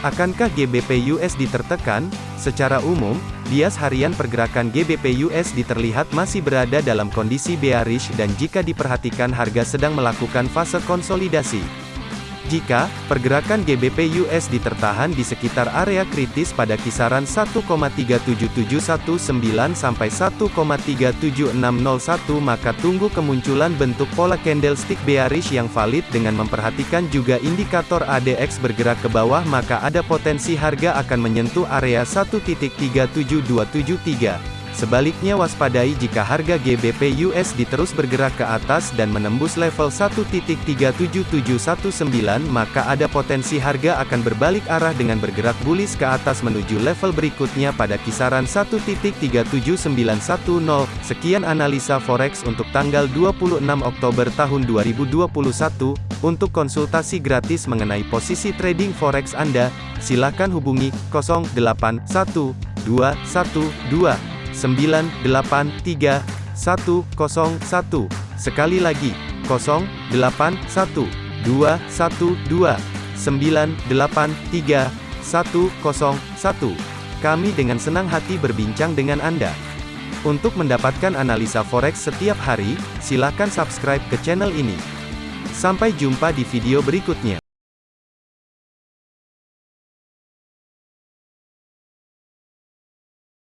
Akankah GBP USD tertekan? Secara umum, bias harian pergerakan GBP USD terlihat masih berada dalam kondisi bearish dan jika diperhatikan harga sedang melakukan fase konsolidasi. Jika pergerakan GBP USD tertahan di sekitar area kritis pada kisaran 1,37719 sampai 1,37601 maka tunggu kemunculan bentuk pola candlestick bearish yang valid dengan memperhatikan juga indikator ADX bergerak ke bawah maka ada potensi harga akan menyentuh area 1.37273. Sebaliknya waspadai jika harga GBP USD terus bergerak ke atas dan menembus level 1.37719 maka ada potensi harga akan berbalik arah dengan bergerak bullish ke atas menuju level berikutnya pada kisaran 1.37910. Sekian analisa forex untuk tanggal 26 Oktober tahun 2021. Untuk konsultasi gratis mengenai posisi trading forex Anda, silakan hubungi 081212 983 101. Sekali lagi, 081 212 983 101. Kami dengan senang hati berbincang dengan Anda. Untuk mendapatkan analisa forex setiap hari, silakan subscribe ke channel ini. Sampai jumpa di video berikutnya.